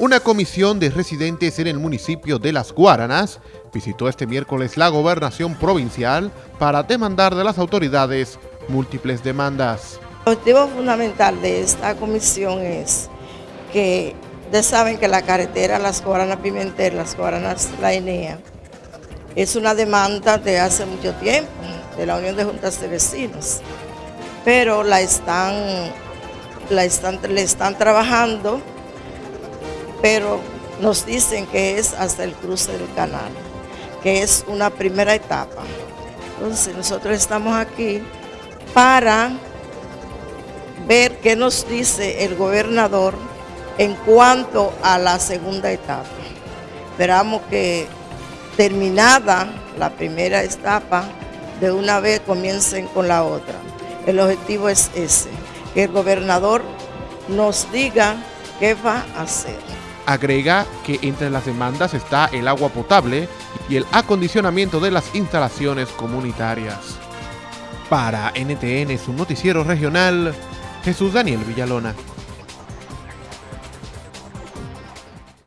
Una comisión de residentes en el municipio de Las Guaranas visitó este miércoles la gobernación provincial para demandar de las autoridades múltiples demandas. El objetivo fundamental de esta comisión es que ustedes saben que la carretera Las Guaranas Pimentel, Las Guaranas La Enea, es una demanda de hace mucho tiempo de la Unión de Juntas de Vecinos, pero la están, la están, le están trabajando, pero nos dicen que es hasta el cruce del canal, que es una primera etapa. Entonces nosotros estamos aquí para ver qué nos dice el gobernador en cuanto a la segunda etapa. Esperamos que terminada la primera etapa, de una vez comiencen con la otra. El objetivo es ese, que el gobernador nos diga qué va a hacer. Agrega que entre las demandas está el agua potable y el acondicionamiento de las instalaciones comunitarias. Para NTN, su noticiero regional, Jesús Daniel Villalona.